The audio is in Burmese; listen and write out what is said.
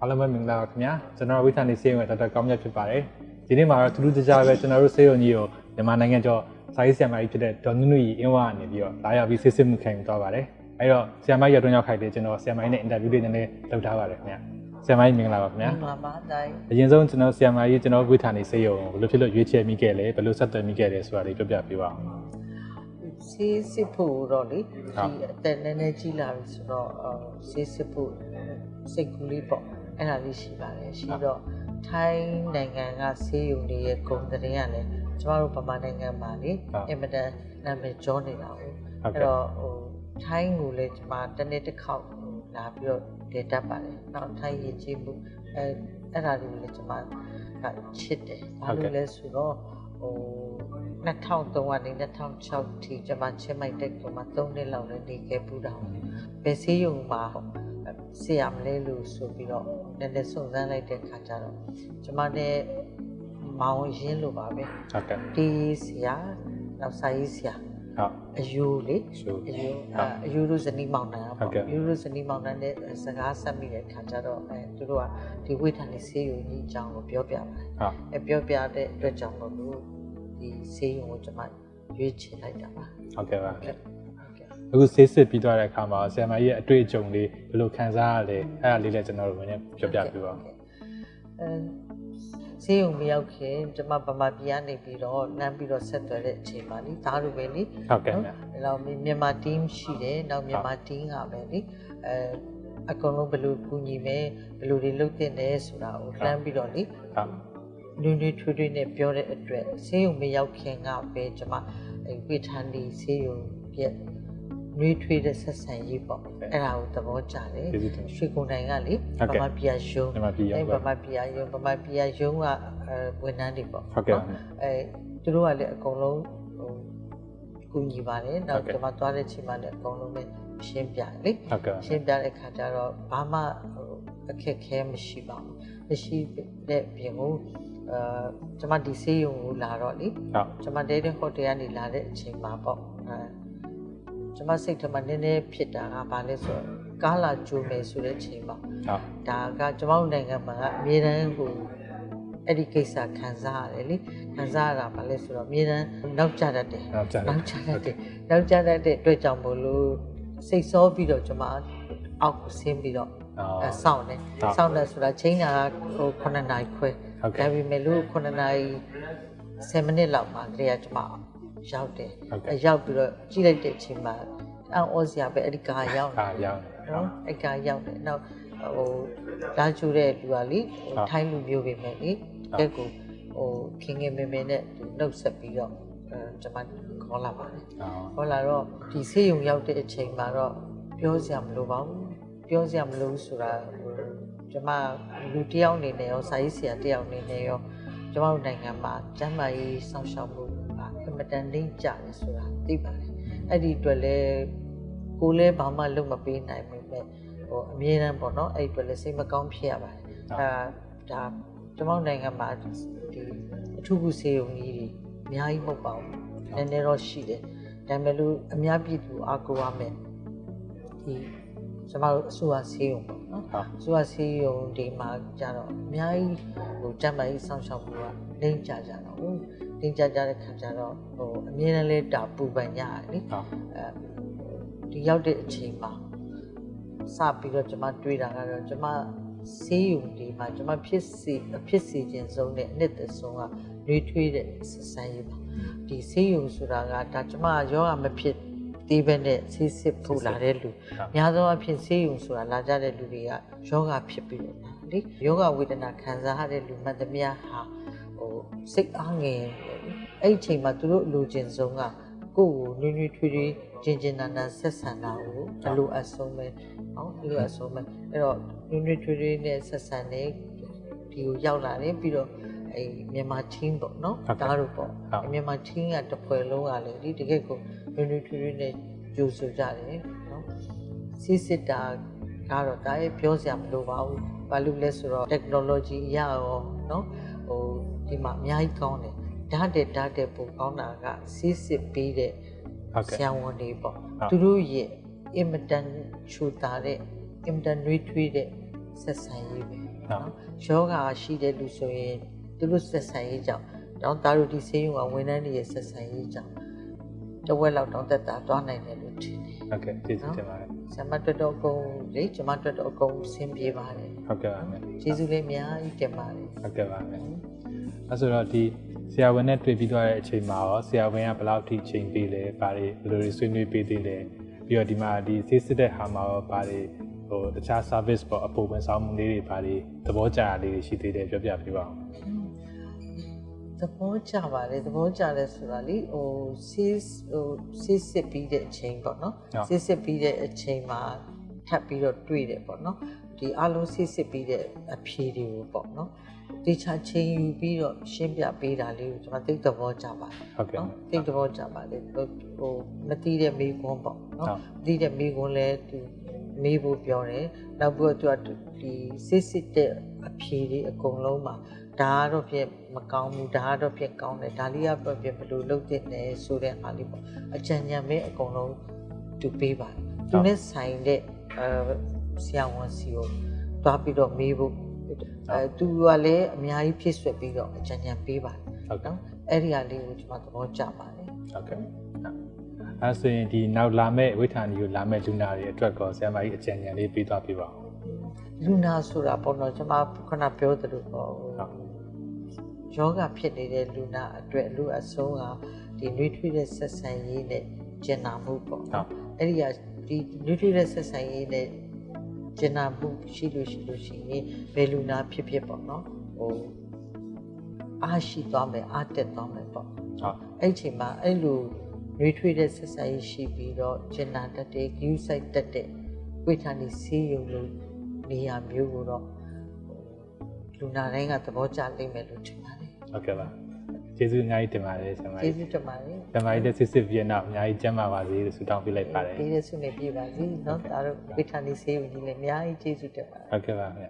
အားလုံးပဲမင်္ဂလာပါခင်ဗျာကျွန်တော်ဝိသန်နေစေရုံရဲ့ဒေါက်တာကောင်းမြတ်ဖြစ်ပါတယ်ဒီနေ့မှာတော့ထူးထူးခြားခြားပဲကျွန်တော်တို့စေရုံကြီးကိုမြန်မာနိုင်ငံကျော်စာရေးဆရာမကြီးဖြစ်တဲ့ဒေါ်နုနုကြီးအင်းဝကနေပြီးတော့လာရောက်ပြီးစစ်စစ်မှုခံယူသွားပါတယ်အဲ့တော့ဆရာမကြီးရောက်တော့ရောက်ခိုက်တယ်ကျွန်တော်ဆရာမကြီးနဲ့အင်တာဗျူးလေးနည်းနည်းလုပ်ထားပါတယ်ခင်ဗျာဆရာမကြီးမင်္ဂလာပါခင်ဗျာမှန်ပါတိုင်းအရင်ဆုံးကျွန်တော်ဆရာမကြီးကျွန်တော်ဝိသန်နေစေရုံကိုဘယ်လိုဖြစ်လို့ရွေးချယ်မိခဲ့လဲဘယ်လိုဆက်သွယ်မိခဲ့လဲဆိုတာလေးပြောပြပေးပါဦး ဆေးစစ်ဖို့တော့လေဟုတ်ဒီအသက်နည်းနည်းကြီးလာပြီဆိုတော့အော်ဆေးစစ်ဖို့စိတ်ကူးလေးပေါ့အဲ့ဒါလေးရှိပါတယ်ရှိတော့ထိုင်းနိုင်ငံကဆေးရုံတွေရဲ့ဂုဏ်သတင်းကလည်းကျမတို့ဗမာနိုင်ငံမှာလေအင်မတန်နာမည်ကျော်နေတာဟုတ်ဟုတ်အဲ့ကဲ့တော့ဟိုထိုင်းကိုလည်းကျမတစ်နေ့တစ်ခေါက်ဟိုလာပြီးတော့ဒေတတ်ပါတယ်နောက်ထိုင်းရင်ကြီးမှုအဲအဲ့ဒါတွေကိုလည်းကျမကချစ်တယ်ဘာလို့လဲဆိုတော့ဟို 2003ကနေ2006ထိကျမချင်းမိုက်တက်ကမှ3နှစ်လောက်လည်းနေခဲ့ပူတာပဲဆေးရုံမှာဆရာမလဲလို့ဆိုပြီးတော့နည်းနည်းစုံစမ်းလိုက်တဲ့ခါကျတော့ကျမနဲ့မောင်ရင်းလို့ပါပဲဟုတ်ကဲ့ဒီဆရာနောက်စာရေးဆရာဟုတ်အယူလေရှုအယူဟုတ်အအယူတို့ဇနီးမောင်နှံဟုတ်ကဲ့ပေါ့အယူတို့ဇနီးမောင်နှံနဲ့စကားဆက်မိတဲ့ခါကျတော့အဲသူတို့ကဒီဝိထာနေဆေးရုံကြီးအကြောင်းကိုပြောပြပါတယ်ဟုတ်အဲပြောပြတဲ့အတွက်ကြောင့်မို့လို့ ဒီဆေးရုံကိုကျွန်မရွေးချယ်လိုက်တာပါဟုတ်ကဲ့ပါဟုတ်ကဲ့ဟုတ်ကဲ့အခုဆေးစစ်ပြီးသွားတဲ့အခါမှာဆရာမကြီးရဲ့အတွေ့အကြုံလေးဘယ်လိုခံစားရလဲအဲ့ဒါလေးလည်းကျွန်တော်တို့လည်းပြောပြပေးပါဦးအဲဆေးရုံမရောက်ခင်ကျွန်မဗမာပြည်ကနေပြီးတော့လမ်းပြီးတော့ဆက်သွယ်တဲ့အချိန်မှာလေဒါလိုပဲလေဟုတ်ကဲ့ဗျအဲ့တော့မြန်မာ team ရှိတယ်နောက်မြန်မာ team ကပဲလေအဲအကုန်လုံးဘယ်လိုကူညီမယ်ဘယ်လိုတွေလုပ်တင်တယ်ဆိုတာကိုလှမ်းပြီးတော့လေဟုတ် နွေးနွေးထွေးထွေးနဲ့ပြောတဲ့အတွက်ဆေးရုံမရောက်ခင်ကပဲကျွန်မအဲဝိထန်ဒီဆေးရုံပြက်နွေးထွေးတဲ့ဆက်ဆံရေးပေါ့အဲ့ဒါကိုသဘောကျတယ်ကျေးဇူးတင်ရွှေကုန်တိုင်းကလေဟုတ်ကဲ့ဗမာပြည်ရုံးမြန်မာပြည်ရောအဲပါဗမာပြည်ရုံးဗမာပြည်ရုံးကအဲဝန်ထမ်းတွေပေါ့ဟုတ်ကဲ့ပါအဲသူတို့ကလည်းအကုန်လုံးဟိုကူညီပါတယ်နောဟုက်တ်ကဲ့ကျွန်မသွားတဲ့ချိန်မှာလည်းအကုန်လုံးပဲရှင်းပြတယ်လေဟုတ်ကဲ့ရှင်းပြတဲ့ခါကျတော့ဘာမှဟိုအခက်အခဲမရှိပါဘူးမရှိတဲ့ပြင်ကို အာကျွန်မဒီဆေးရုံကိုလာတော့လေဟုတ်ကျွန်မတဲတဲ့ဟိုတယ်ကနေလာတဲ့အချိန်မှာပေါ့အဲကျွန်မစိတ်ထဲမှာနည်းနည်းဖြစ်တာကဘာလဲဆိုတော့ကားလာကြိုမယ်ဆိုတဲ့အချိန်မှာဟုတ်ဒါကကျွန်တော်တို့နိုင်ငံမှာကအမြဲတမ်းဟိုအဲ့ဒီကိစ္စခံစားရတယ်လေခံစားရတာဘာလဲဆိုတော့အမြဲတမ်းနောက်ကျတတ်တယ်ဟုတ်ကြတယ်နောက်ကျတတ်တယ်နောက်ကျတတ်တဲ့အတွက်ကြောင့်မို့လို့စိတ်ဆောပြီးတော့ကျွန်မအောက်ကိုဆင်းပြီးတော့အော်အဲစောင့်တယ်ဟုတ်စောင့်တယ်ဆိုတာချိန်တာကဟို9နာရီခွဲ ဟုတ်ကဲ့ဒါပေမဲ့လို့9နာရီ10မိနစ်လောက်မှတည်းကကျွန်မရောက်တယ်ဟုတ်ကဲ့အဲရောက်ပြီးတော့ကြည့်လိုက်တဲ့အချိန်မှာအံ့ဩစရာပဲအဲ့ဒီကားရောက်နေအာရောက်တယ်ဟုတ်နော်အဲ့ကရောက်တယ်နောက်ဟိုလာကျူတဲ့လူကလေဟိုဟုတ်ထိုင်းလူမျိုးပဲမယ်လေဟုတ်တက်ကိုဟိုခင်ခင်မင်မင်နဲ့သူနှုတ်ဆက်ပြီးတော့အဲကျွန်မခေါ်လာပါတယ်အော်ခေါ်လာတော့ဒီဆေးရုံရောက်တဲ့အချိန်မှာတော့ပြောစရာမလိုပါဘူးပြောစရာမလိုဘူးဆိုတာဟို ကျွန်မလူတစ်ယောက်အနေနဲ့ရောစာရေးဆရာတစ်ယောက်အနေနဲ့ရောကျွန်မတို့နိုင်ငံမှာကျန်းမာရေးစောင့်ရှောက်မှုကအင်မတန်လိမ့်ကျတယ်ဆိုတာသိပါတယ်အဲ့ဒီအတွက်လည်းကိုယ်လည်းဘာမှလုပ်မပေးနိုင်ဘူးပဲဟိုအမြဲတမ်းပေါ့နော်အဲ့ဒီအတွက်လည်းစိတ်မကောင်းဖြစ်ရပါတယ်အဲဒါကျွန်မတို့နိုင်ငံမှာဒီအထူးကုဆေးရုံကြီးတွေအများကြီးမဟုတ်ပါဘူးနည်းနည်းတော့ရှိတယ်ဒါပေမဲ့လို့အများပြည်သူအားကိုးရမယ်ဒီ ကျွန်တော်တို့အစိုးရဆေးရုံပေါ့နော်ဟုတ်အစိုးရဆေးရုံဒီမှာကြတော့အများကြီးဟိုကျန်းမာရေးစောင့်ရှောက်မှုကလိမ့်ကြကြတော့ဟုတ်လိမ့်ကြကြတဲ့ခါကျတော့ဟိုအမြဲတမ်းလေးတာပူပန်ရတယ်လေဟုတ်အဲဒီရောက်တဲ့အချိန်မှာစပြီးတော့ကျွန်မတွေးတာကတော့ကျွန်မဆေးရုံဒီမှာကျွန်မဖြစ်စီဖြစ်စီခြင်းဆုံးနဲ့အနှစ်သက်ဆုံးကနှွေးထွေးတဲ့ဆက်ဆံရေးပါဒီဆေးရုံဆိုတာကဒါကျမယောဂမဖြစ် သေးပဲနဲ့ဆေးစစ်ဖို့လာတဲ့လူများသောအားဖြင့်ဆေးရုံဆိုတာလာကြတဲ့လူတွေကယောဂဖြစ်ပြီးတော့လာလေယောဂဝေဒနာခံစားရတဲ့လူမှန်သမျှဟာဟိုစိတ်အားငယ်တယ်လေအဲ့ဒီအချိန်မှာသူတို့အလိုချင်ဆုံးကကိုယ့်ကိုနွေးနွေးထွေးထွေးကျင်ကျင်နာနာဆက်ဆံတာကိုအလိုအဆုံးပဲဟောအလိုအဆုံးပဲအဲ့တော့နွေးနွေးထွေးထွေးနဲ့ဆက်ဆံနေဒီကိုရောက်လာတယ်ပြီးတော့ အဲမြန်မာ team ပေါ့နော်ဟုတ်ကဲ့ဒါတို့ပေါ့ဟုတ်မြန်မာ team ကတစ်ဖွဲ့လုံးကလည်းဒီတကယ့်ကိုနွေးနွေးထွေးထွေးနဲ့ကြိုဆိုကြတယ်နော်စစ်စစ်တာကတော့ဒါရဲ့ပြောစရာမလိုပါဘူးဘာလို့လဲဆိုတော့ technology အရရောနော်ဟိုဒီမှာအများကြီးကောင်းတယ်ဓာတ်တဲ့ဓာတ်တဲ့ပိုကောင်းတာကစစ်စစ်ပေးတဲ့ဟုတ်ကဲ့ဆရာဝန်တွေပေါ့ဟုတ်သူတို့ရဲ့အင်မတန်ချူတာတဲ့အင်မတန်နှွေးထွေးတဲ့ဆက်ဆံရေးပဲဟုတ်ယောဂါရှိတဲ့လူဆိုရင် သူတို့ဆက်ဆံရေးကြောင့်တောင်းသားတို့ဒီဆေးရုံကဝန်ထမ်းတွေရဲ့ဆက်ဆံရေးကြောင့်တဝက်လောက်တောင်းတက်တာတွားနိုင်တယ်လို့ထင်တယ်ဟုတ်ကဲ့ကျေးဇူးတင်ပါတယ်ဆရာမတော်တော်အကုန်လေကျွန်မတော်တော်အကုန်ဆင်းပြေပါတယ်ဟုတ်ကဲ့ပါမယ်ကျေးဇူးလေးအများကြီးတင်ပါတယ်ဟုတ်ကဲ့ပါမယ်အဲဆိုတော့ဒီဆရာဝန်နဲ့တွေ့ပြီးသွားတဲ့အချိန်မှာရောဆရာဝန်ကဘယ်လောက်ထိချိန်ပေးလဲဘာတွေဘယ်လိုတွေဆွေးနွေးပေးသေးလဲပြီးတော့ဒီမှာဒီဆေးစစ်တဲ့ဟာမှာရောဘာတွေဟိုတခြား service ပေါ့အပေါ်ဝန်ဆောင်မှုလေးတွေဘာတွေသဘောကျတာလေးတွေရှိသေးတယ်ပြောပြပေးပါဦးသ ဘောကျပါတယ်သဘောကျတယ်ဆိုတာလေဟိုဆေးဟိုဆေးစစ်ပြီးတဲ့အချိန်ပေါ့နော်ဟုတ်ဆေးစစ်ပြီးတဲ့အချိန်မှာထပ်ပြီးတော့တွေ့တယ်ပေါ့နော်ဒီအလုံးဆေးစစ်ပြီးတဲ့အဖြေတွေကိုပေါ့နော်တေချာချိန်ယူပြီးတော့ရှင်းပြပေးတာလေးကိုကျွန်မသိသဘောကျပါတယ်ဟုတ်ကဲ့နော်သိသဘောကျပါတယ်ဟိုဟိုမတိတဲ့မိကွန်းပေါ့နော်ဟုတ်မတိတဲ့မိကွန်းလဲသူမေးဖို့ပြောတယ်နောက်ပြီးတော့သူကဒီစစ်စစ်တဲ့အဖြေတွေအကုန်လုံးမှာ ဒါကတော့ပြမကောင်းဘူးဒါကတော့ပြကောင်းတယ်ဒါလေးကတော့ပြဘယ်လိုလုပ်တင်လဲဆိုတဲ့အားလေးပေါ့အကြံဉာဏ်ပဲအကုန်လုံးသူပေးပါတယ်သူနဲ့ဆိုင်တဲ့အဲဆရာဝန်စီကိုတွားပြီးတော့မေးဖို့အဲသူကလည်းအများကြီးဖြစ်ဆွက်ပြီးတော့အကြံဉာဏ်ပေးပါတယ်ဟုတ်ကဲ့နော်အဲ့ဒီဟာလေးကိုကျွန်မသဘောကျပါတယ်ဟုတ်ကဲ့အဲဆိုရင်ဒီနောက်လာမဲ့ဝိထာနီကိုလာမဲ့လူနာတွေအတွက်ကောဆရာမကြီးအကြံဉာဏ်လေးပေးသွားပြပါဦးလူနာဆိုတာပေါ့နော်ကျွန်မခုနပြောသလိုပေါ့ဟိုဟုတ် ယောဂဖြစ်နေတဲ့လူနာအတွက်လူအဆုံးကဒီနှွေးထွေးတဲ့ဆက်ဆံရေးနဲ့ကျင်နာမှုပေါ့ဟုတ်အဲ့ဒီကဒီနှွေးထွေးတဲ့ဆက်ဆံရေးနဲ့ကျင်နာမှုရှိလို့ရှိလို့ရှိရင်ဘယ်လူနာဖြစ်ဖြစ်ပေါ့နော်ဟိုအားရှိသွားမယ်အားတက်သွားမယ်ပေါ့ဟုတ်အဲ့ဒီအချိန်မှာအဲ့လိုနှွေးထွေးတဲ့ဆက်ဆံရေးရှိပြီးတော့ကျင်နာတတ်တဲ့ဂယူးဆိုင်တတ်တဲ့ဝိထာနီဆေးရုံလို့နေရာမျိုးကိုတော့ဟိုလူနာတိုင်းကသဘောကျလိမ့်မယ်လို့ထင်ပါတယ် ဟုတ်ကဲ့ပါကျေးဇူးအများကြီးတင်ပါတယ်ဆရာမ ကျေး ကြီး ဇူးတင်ပါတယ် ဆရာမကြီးတဲ့စစ်စစ်ပြီးတော့အများကြီးကျမ်းပါပါစေလို့ဆုတောင်းပေးလိုက်ပါတယ် ဒီရဆုနေပြပါစီเนาะဒါတို့ဝိထာနီဆေးရုံကြီးလည်းအများကြီးကျေးဇူးတင်ပါတယ် ဟုတ်ကဲ့ပါခင်ဗျ